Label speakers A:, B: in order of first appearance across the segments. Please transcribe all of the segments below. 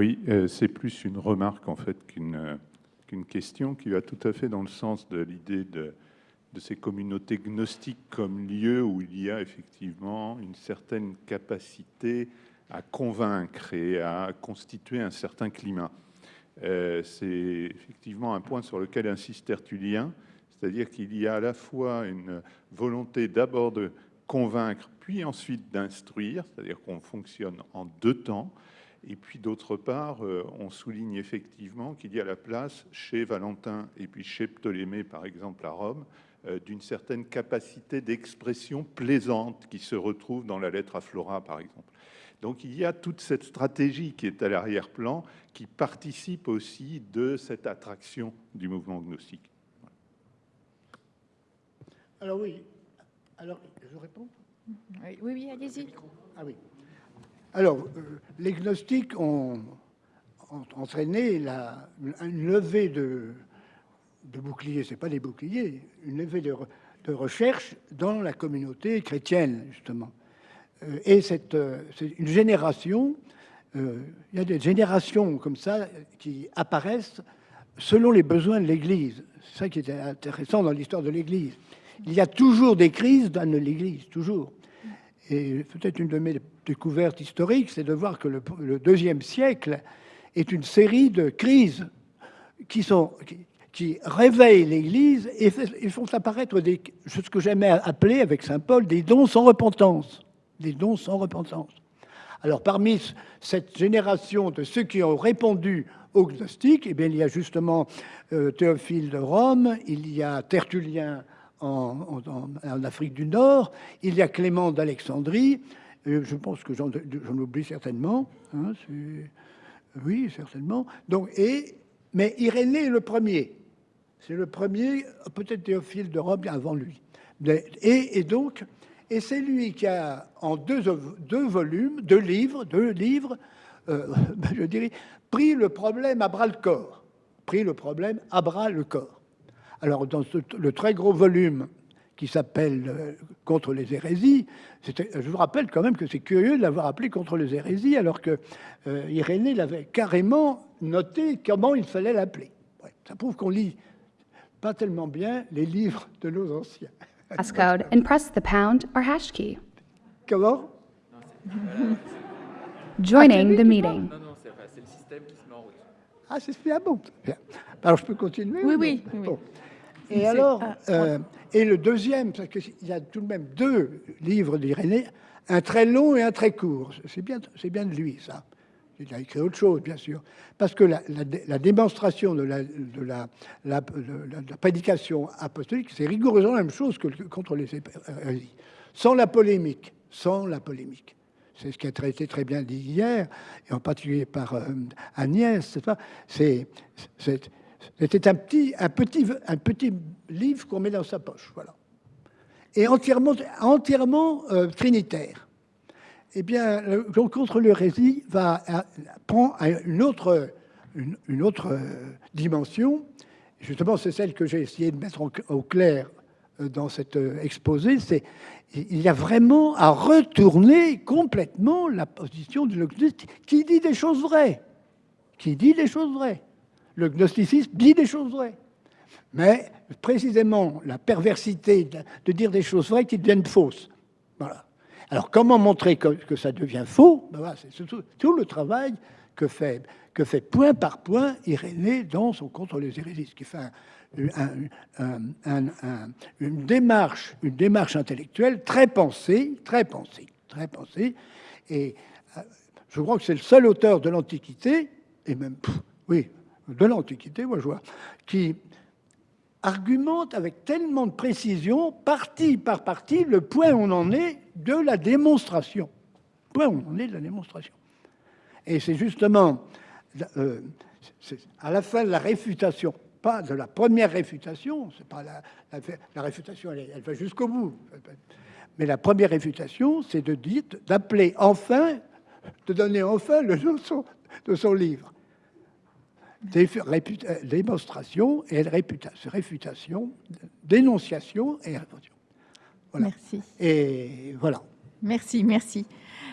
A: Oui, euh, c'est plus une remarque en fait qu'une qu'une question qui va tout à fait dans le sens de l'idée de, de ces communautés gnostiques comme lieu où il y a effectivement une certaine capacité à convaincre et à constituer un certain climat. Euh, c'est effectivement un point sur lequel insiste Tertullien, c'est-à-dire qu'il y a à la fois une volonté d'abord de convaincre, puis ensuite d'instruire, c'est-à-dire qu'on fonctionne en deux temps, et puis d'autre part, euh, on souligne effectivement qu'il y a la place chez Valentin et puis chez Ptolémée, par exemple à Rome, euh, d'une certaine capacité d'expression plaisante qui se retrouve dans la lettre à Flora, par exemple. Donc il y a toute cette stratégie qui est à l'arrière-plan, qui participe aussi de cette attraction du mouvement gnostique.
B: Alors oui, alors je réponds?
C: Oui, oui, allez-y.
B: Ah oui. Alors, euh, les gnostiques ont, entraîné une levée de, boucliers, c'est pas des boucliers, une levée de, de recherche dans la communauté chrétienne, justement. Euh, et euh, c'est une génération, il y a des générations comme ça qui apparaissent selon les besoins de l'Église. C'est ça qui est intéressant dans l'histoire de l'Église. Il y a toujours des crises dans l'Église, toujours. Et peut-être une de mes découverte historique, c'est de voir que le, deuxième siècle est une série de crises qui, réveillent l'Église et, font apparaître des, ce que j'aimais appeler avec Saint Paul des dons sans repentance. Des dons sans repentance. Alors parmi cette génération de ceux qui ont répondu aux gnostiques, eh bien, il y a justement euh, Théophile de Rome, il y a Tertullien en, Afrique du Nord, il y a Clément d'Alexandrie, je pense que j'en oublie certainement. Hein, oui, certainement. Donc, et, mais Irénée est le premier. C'est le premier, peut-être Théophile de Rome avant lui. Et, donc, et c'est lui qui a, en deux, deux, volumes, deux livres, deux livres, euh, je dirais, pris le problème à bras le corps. Pris le problème à bras le corps. Alors, dans le très gros volume qui s'appelle euh, Contre les hérésies. Je vous rappelle quand même que c'est curieux de l'avoir appelé Contre les hérésies, alors que euh, Irénée l'avait carrément noté comment il fallait l'appeler. ça prouve qu'on lit pas tellement bien les livres de nos anciens.
D: Passcode and press the pound or hash key.
B: Comment?
D: Joining the meeting.
E: Non, non, c'est le système qui se met en route.
B: Ah, c'est bien bon. Alors, je peux continuer
C: Oui, oui. oui.
B: Et alors, euh, et le deuxième, parce qu'il y a tout de même deux livres d'Irénée, un très long et un très court. C'est bien, c'est bien de lui, ça. Il a écrit autre chose, bien sûr. Parce que la, la, démonstration de la, de la, la, prédication apostolique, c'est rigoureusement la même chose que contre les hérésies. Sans la polémique. Sans la polémique. C'est ce qui a été très bien dit hier, et en particulier par euh, Agnès. C'est c'était un petit, un, petit, un petit livre qu'on met dans sa poche, voilà. Et entièrement, entièrement euh, trinitaire. Eh bien, le, contre l'hérésie va prend une autre, une, autre euh, dimension. Justement, c'est celle que j'ai essayé de mettre au clair euh, dans cet exposé. C'est il y a vraiment à retourner complètement la position de l'occultiste qui dit des choses vraies, qui dit des choses vraies le gnosticisme dit des choses vraies. Mais précisément la perversité de, dire des choses vraies qui deviennent fausses. Voilà. Alors comment montrer que, ça devient faux? Ben C'est tout, le travail que fait, que fait point par point Irénée dans son Contre les hérésies, qui fait une, démarche, une démarche intellectuelle très pensée, très pensée, très pensée. Et euh, je crois que c'est le seul auteur de l'Antiquité, et même, oui, de l'Antiquité, moi je vois, qui argumente avec tellement de précision, partie par partie, le point où on en est de la démonstration. Point où on en est de la démonstration. Et c'est justement euh, à la fin de la réfutation, pas de la première réfutation, c'est pas la, réfutation, elle, va jusqu'au bout. Mais la première réfutation, c'est de dire, d'appeler enfin, de donner enfin le nom de son livre. Euh, démonstration et réputation, réfutation, dénonciation et réfutation.
C: Merci.
B: Et voilà.
C: Merci, merci.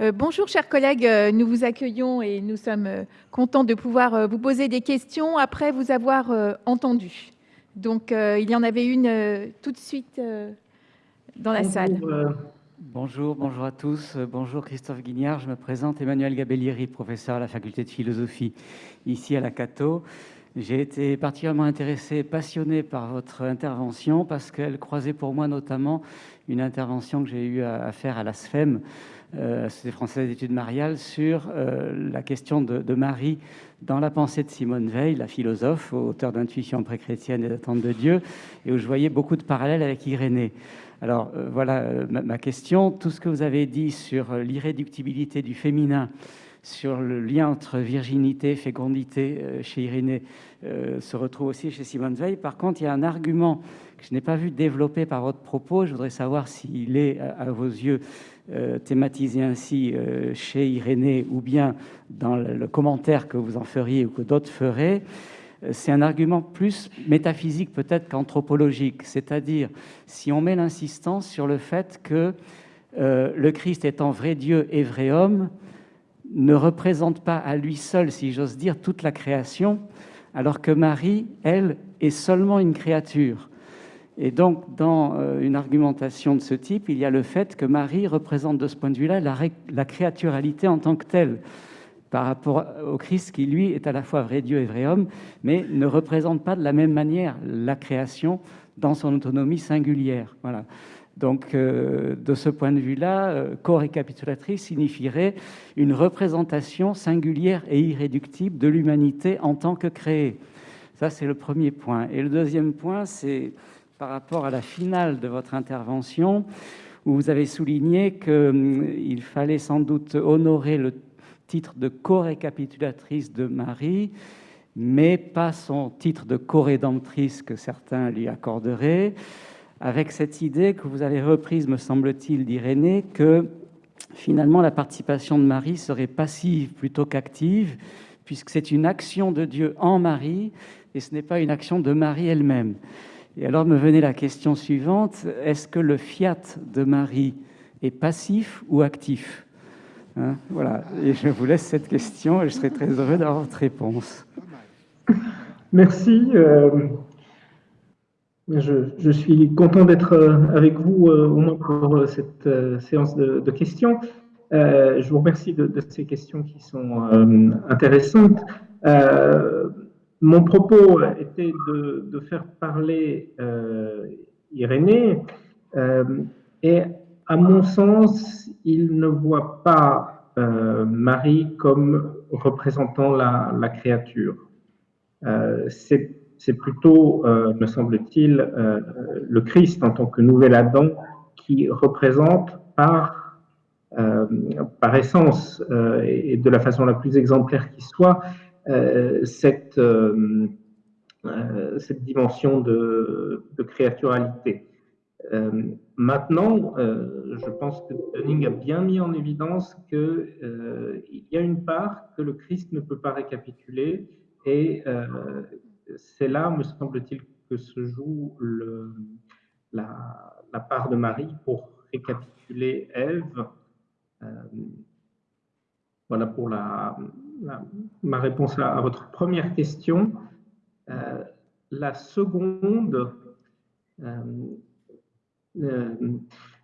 C: Euh, bonjour chers collègues, Euh, nous vous accueillons et nous sommes contents de pouvoir vous poser des questions après vous avoir euh, entendu. Donc euh, il y en avait une euh, tout de suite euh, dans la salle.
F: Bonjour, euh, Bonjour, bonjour à tous. Euh, Bonjour Christophe Guignard. Je me présente Emmanuel Gabellieri, professeur à la faculté de philosophie ici à la Cato. J'ai été particulièrement intéressé, passionné par votre intervention parce qu'elle croisait pour moi notamment une intervention que j'ai eu à, faire à la SFEM, euh, Société française d'études mariales, sur euh, la question de, Marie dans la pensée de Simone Veil, la philosophe, auteur d'intuition pré-chrétienne et d'attente de Dieu, et où je voyais beaucoup de parallèles avec Irénée. Alors euh, voilà ma, question. Tout ce que vous avez dit sur l'irréductibilité du féminin, sur le lien entre virginité fécondité chez Irénée, se retrouve aussi chez Simone Veil. Par contre, il y a un argument que je n'ai pas vu développé par votre propos. Je voudrais savoir s'il est, à, vos yeux, thématisé ainsi euh, chez Irénée ou bien dans le, commentaire que vous en feriez ou que d'autres feraient. Euh, C'est un argument plus métaphysique peut-être qu'anthropologique, c'est-à-dire si on met l'insistance sur le fait que euh, le Christ étant vrai Dieu et vrai homme, ne représente pas à lui seul, si j'ose dire, toute la création, alors que Marie, elle, est seulement une créature. Et donc, dans euh, une argumentation de ce type, il y a le fait que Marie représente de ce point de vue-là la, la créaturalité en tant que telle, par rapport au Christ qui, lui, est à la fois vrai Dieu et vrai homme, mais ne représente pas de la même manière la création dans son autonomie singulière. Voilà. Donc, euh, de ce point de vue-là, euh, co-récapitulatrice signifierait une représentation singulière et irréductible de l'humanité en tant que créée. Ça, c'est le premier point. Et le deuxième point, c'est par rapport à la finale de votre intervention, où vous avez souligné qu'il fallait sans doute honorer le titre de co-récapitulatrice de Marie, mais pas son titre de co-rédemptrice que certains lui accorderaient avec cette idée que vous avez reprise, me semble-t-il, d'Irénée, que finalement la participation de Marie serait passive plutôt qu'active, puisque c'est une action de Dieu en Marie, et ce n'est pas une action de Marie elle-même. Et alors me venait la question suivante, est-ce que le fiat de Marie est passif ou actif Hein, Voilà, et je vous laisse cette question, et je serai très heureux d'avoir votre réponse.
G: Merci. euh, je, suis content d'être euh, avec vous euh, au moins pour euh, cette séance de, questions. Je vous remercie de, ces questions qui sont intéressantes. Mon propos était de, faire parler euh, Irénée euh, et à mon sens, il ne voit pas euh, Marie comme représentant la, la créature. Euh, c'est plutôt, euh, me semble-t-il, euh, le Christ en tant que nouvel Adam qui représente par, euh, par essence euh, et de la façon la plus exemplaire qui soit euh, cette, euh, euh, cette dimension de, de créaturalité. Euh, maintenant, euh, je pense que Dunning a bien mis en évidence qu'il euh, y a une part que le Christ ne peut pas récapituler et euh, c'est là, me semble-t-il, que se joue la, part de Marie pour récapituler Ève. Euh, voilà pour la, ma réponse à, votre première question. Euh, la seconde, euh,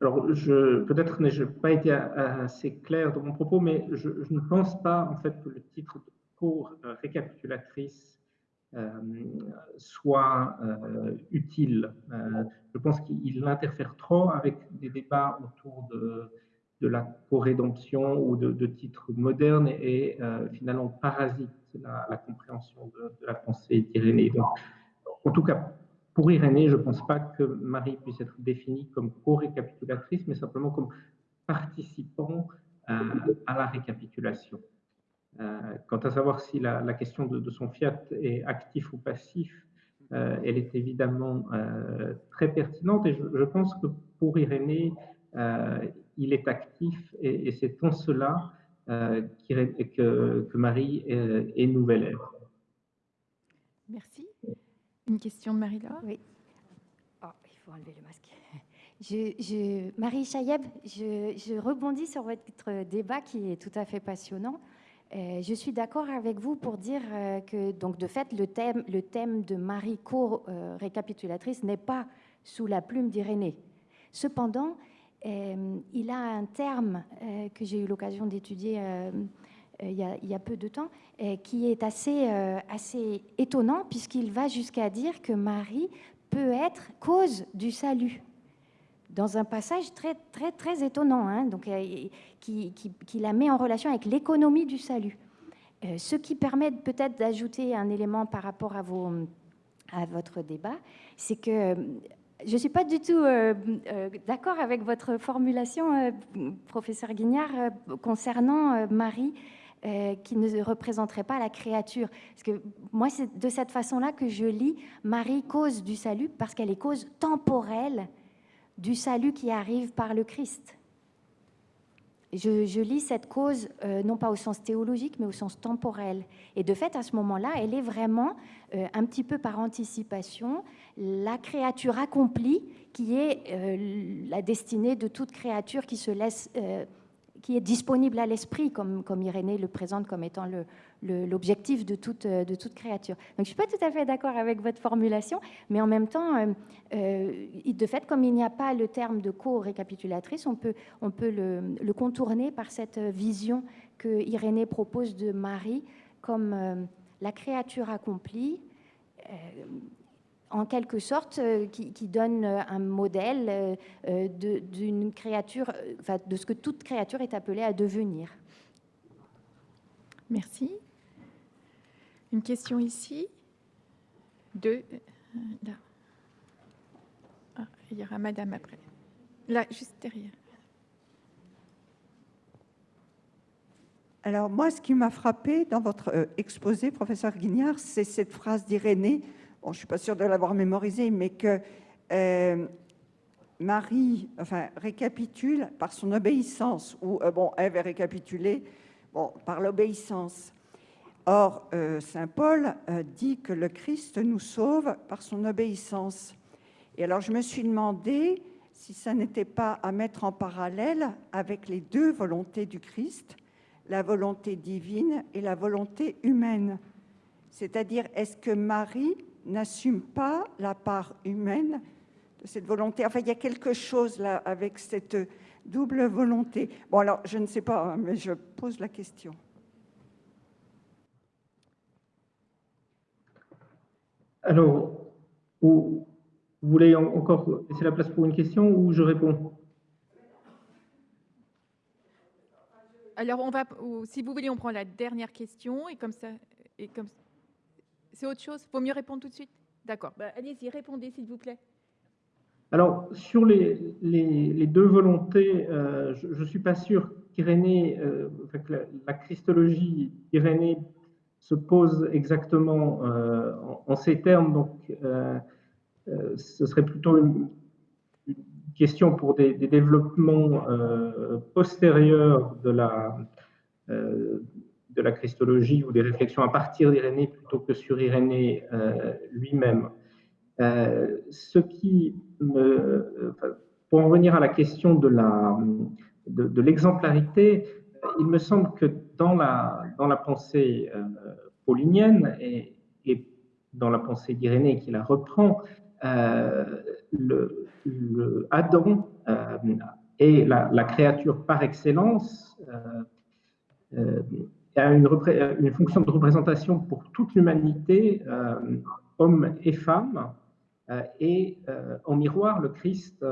G: alors peut-être n'ai-je pas été assez clair dans mon propos, mais je, ne pense pas en fait que le titre de cours récapitulatrice euh, soit euh, utile. Euh, je pense qu'il interfère trop avec des débats autour de, de la co-rédemption ou de, titres modernes et, et finalement parasite la, compréhension de, la pensée d'Irénée. Donc, en tout cas, pour Irénée, je ne pense pas que Marie puisse être définie comme co-récapitulatrice, mais simplement comme participant à, à la récapitulation. Euh, quant à savoir si la, question de, son fiat est actif ou passif, euh, elle est évidemment euh, très pertinente et je, je, pense que pour Irénée, il est actif et, et c'est en cela que, que, Marie est, est nouvelle.
C: Merci. Une question de Marie-Laure?
H: Oui. Oh, il faut enlever le masque. Je, Marie Chayeb, je, rebondis sur votre débat qui est tout à fait passionnant. Euh, je suis d'accord avec vous pour dire euh, que, donc, de fait, le thème, le thème de Marie co-récapitulatrice n'est pas sous la plume d'Irénée. Cependant, euh, il a un terme que j'ai eu l'occasion d'étudier il, il, y a peu de temps, qui est assez, assez étonnant, puisqu'il va jusqu'à dire que Marie peut être cause du salut dans un passage très, très, très étonnant, hein, donc, euh, qui, qui, la met en relation avec l'économie du salut. Euh, ce qui permet peut-être d'ajouter un élément par rapport à, vos, à votre débat, c'est que euh, je ne suis pas du tout d'accord avec votre formulation, professeur Guignard, concernant Marie. qui ne représenterait pas la créature. Parce que moi, c'est de cette façon-là que je lis Marie cause du salut, parce qu'elle est cause temporelle du salut qui arrive par le Christ. Je, lis cette cause euh, non pas au sens théologique, mais au sens temporel. Et de fait, à ce moment-là, elle est vraiment, euh, un petit peu par anticipation, la créature accomplie qui est euh, la destinée de toute créature qui se laisse qui est disponible à l'esprit, comme, comme Irénée le présente comme étant l'objectif de, toute, de toute créature. Donc je ne suis pas tout à fait d'accord avec votre formulation, mais en même temps, euh, euh, de fait, comme il n'y a pas le terme de co-récapitulatrice, on peut, on peut le, contourner par cette vision que Irénée propose de Marie comme euh, la créature accomplie en quelque sorte, euh, qui, donne euh, un modèle euh, d'une créature, de ce que toute créature est appelée à devenir.
C: Merci. Une question ici. Deux. Là. Ah, il y aura madame après. Là, juste derrière.
I: Alors moi, ce qui m'a frappé dans votre exposé, professeur Guignard, c'est cette phrase d'Irénée je ne suis pas sûre de l'avoir mémorisé, mais que euh, Marie enfin, récapitule par son obéissance, ou euh, bon, Ève est récapitulée bon, par l'obéissance. Or, euh, Saint Paul dit que le Christ nous sauve par son obéissance. Et alors, je me suis demandé si ça n'était pas à mettre en parallèle avec les deux volontés du Christ, la volonté divine et la volonté humaine. C'est-à-dire, est-ce que Marie n'assume pas la part humaine de cette volonté? Enfin, il y a quelque chose là avec cette double volonté. Bon, alors, je ne sais pas, hein, mais je pose la question.
G: Alors, vous voulez encore laisser la place pour une question ou je réponds?
C: Alors, on va, si vous voulez, on prend la dernière question et comme ça, et comme c'est autre chose? Il Vaut mieux répondre tout de suite? D'accord. Bah, allez-y, répondez, s'il vous plaît.
G: Alors, sur les, les, deux volontés, euh, je ne suis pas sûr qu'Irénée, euh, la, christologie d'Irénée se pose exactement euh, en, ces termes. Donc, ce serait plutôt une, question pour des, développements postérieurs de la, de la christologie ou des réflexions à partir d'Irénée plutôt que sur Irénée euh, lui-même. Euh, ce qui me, pour en revenir à la question de de, l'exemplarité, il me semble que dans la pensée euh, paulinienne et, dans la pensée d'Irénée qui la reprend, le, Adam est la, créature par excellence a une, fonction de représentation pour toute l'humanité, euh, hommes et femmes, euh, et euh, en miroir, le Christ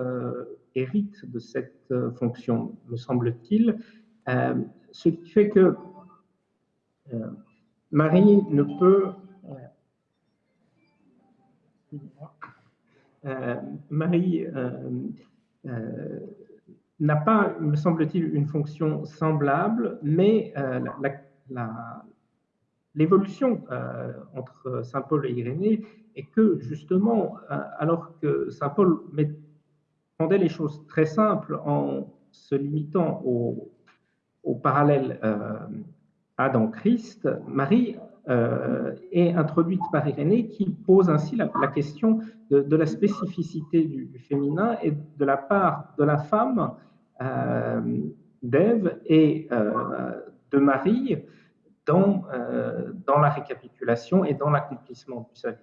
G: hérite de cette fonction, me semble-t-il, ce qui fait que Marie ne peut... Marie n'a pas, me semble-t-il, une fonction semblable, mais l'évolution euh, entre Saint Paul et Irénée est que justement, euh, alors que Saint Paul rendait les choses très simples en se limitant au, parallèle euh, Adam-Christ, Marie est introduite par Irénée qui pose ainsi la, question de, la spécificité du, féminin et de la part de la femme d'Ève et de Marie dans, dans la récapitulation et dans l'accomplissement du salut.